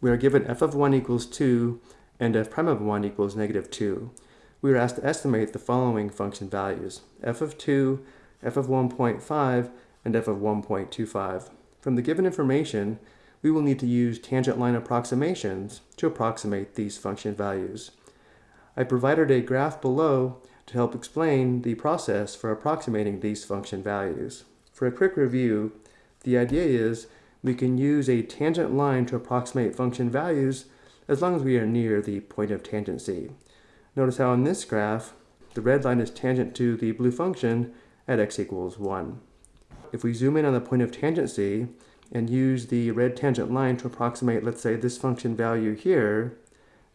we are given f of 1 equals 2 and f prime of 1 equals negative 2. We are asked to estimate the following function values, f of 2, f of 1.5, and f of 1.25. From the given information, we will need to use tangent line approximations to approximate these function values. I provided a graph below to help explain the process for approximating these function values. For a quick review, the idea is we can use a tangent line to approximate function values as long as we are near the point of tangency. Notice how in this graph, the red line is tangent to the blue function at x equals 1. If we zoom in on the point of tangency and use the red tangent line to approximate, let's say, this function value here,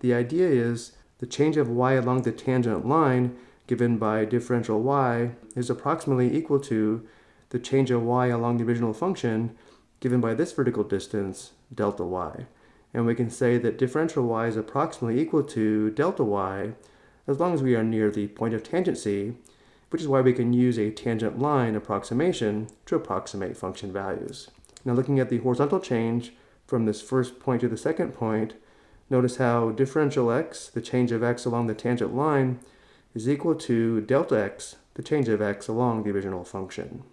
the idea is the change of y along the tangent line given by differential y is approximately equal to the change of y along the original function given by this vertical distance, delta y. And we can say that differential y is approximately equal to delta y as long as we are near the point of tangency, which is why we can use a tangent line approximation to approximate function values. Now looking at the horizontal change from this first point to the second point, notice how differential x, the change of x along the tangent line, is equal to delta x, the change of x along the original function.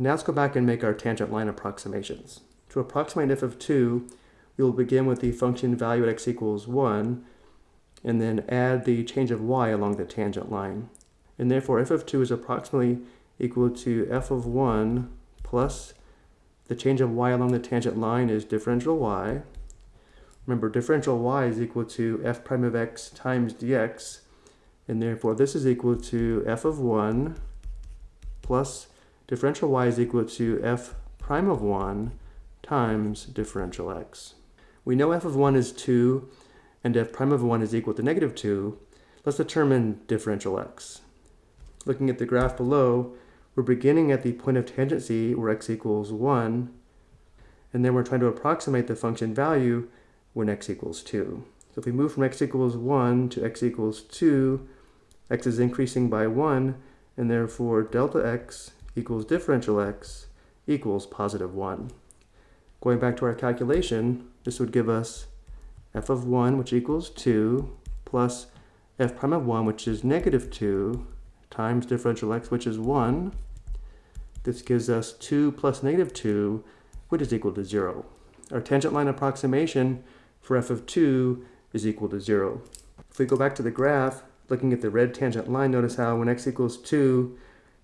Now let's go back and make our tangent line approximations. To approximate f of 2, we will begin with the function value at x equals 1, and then add the change of y along the tangent line. And therefore f of 2 is approximately equal to f of 1 plus the change of y along the tangent line is differential y. Remember, differential y is equal to f prime of x times dx, and therefore this is equal to f of 1 plus differential y is equal to f prime of 1 times differential x. We know f of 1 is 2 and f prime of 1 is equal to negative 2. Let's determine differential x. Looking at the graph below, we're beginning at the point of tangency where x equals 1, and then we're trying to approximate the function value when x equals 2. So if we move from x equals 1 to x equals 2, x is increasing by 1, and therefore delta x equals differential x equals positive 1. Going back to our calculation, this would give us f of 1, which equals 2, plus f prime of 1, which is negative 2, times differential x, which is 1. This gives us 2 plus negative 2, which is equal to 0. Our tangent line approximation for f of 2 is equal to 0. If we go back to the graph, looking at the red tangent line, notice how when x equals 2,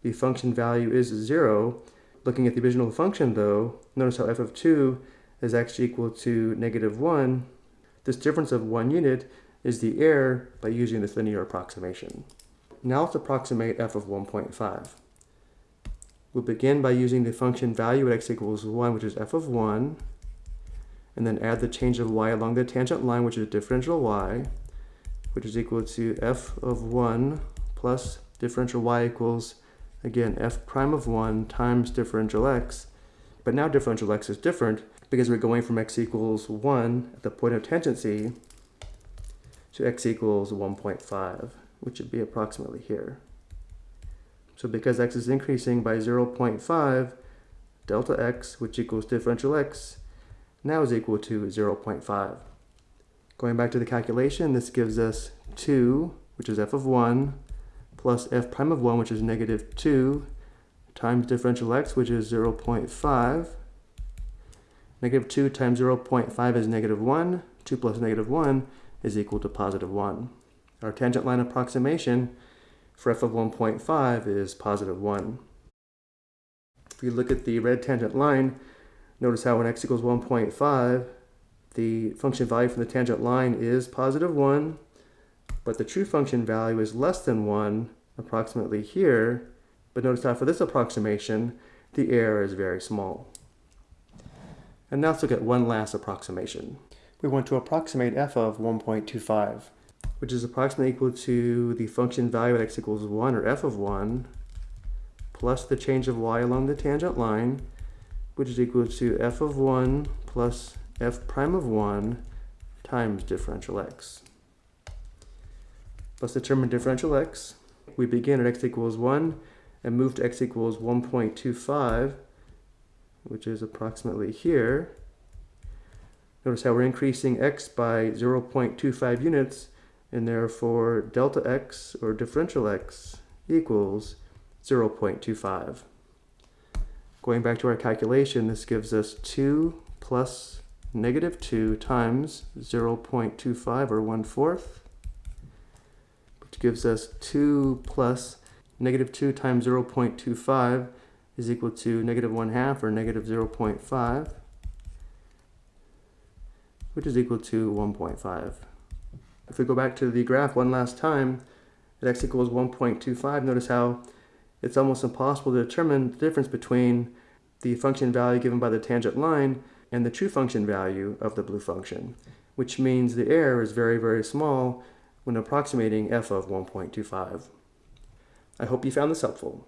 the function value is 0. Looking at the original function though, notice how f of 2 is actually equal to negative 1. This difference of 1 unit is the error by using this linear approximation. Now let's approximate f of 1.5. We'll begin by using the function value at x equals 1, which is f of 1, and then add the change of y along the tangent line, which is differential y, which is equal to f of 1 plus differential y equals Again, f prime of 1 times differential x, but now differential x is different because we're going from x equals 1 at the point of tangency to x equals 1.5, which would be approximately here. So because x is increasing by 0.5, delta x, which equals differential x, now is equal to 0.5. Going back to the calculation, this gives us 2, which is f of 1, plus f prime of 1, which is negative 2, times differential x, which is 0 0.5. Negative 2 times 0 0.5 is negative 1. 2 plus negative 1 is equal to positive 1. Our tangent line approximation for f of 1.5 is positive 1. If you look at the red tangent line, notice how when x equals 1.5, the function value from the tangent line is positive 1, but the true function value is less than 1 approximately here, but notice how for this approximation, the error is very small. And now let's look at one last approximation. We want to approximate f of 1.25, which is approximately equal to the function value at x equals 1, or f of 1, plus the change of y along the tangent line, which is equal to f of 1 plus f prime of 1 times differential x. Let's determine differential x. We begin at x equals 1 and move to x equals 1.25, which is approximately here. Notice how we're increasing x by 0.25 units, and therefore delta x, or differential x, equals 0.25. Going back to our calculation, this gives us 2 plus negative 2 times 0.25, or 1 fourth, which gives us 2 plus negative 2 times 0.25 is equal to negative 1 half, or negative 0.5, which is equal to 1.5. If we go back to the graph one last time, at x equals 1.25, notice how it's almost impossible to determine the difference between the function value given by the tangent line and the true function value of the blue function, which means the error is very, very small when approximating f of 1.25. I hope you found this helpful.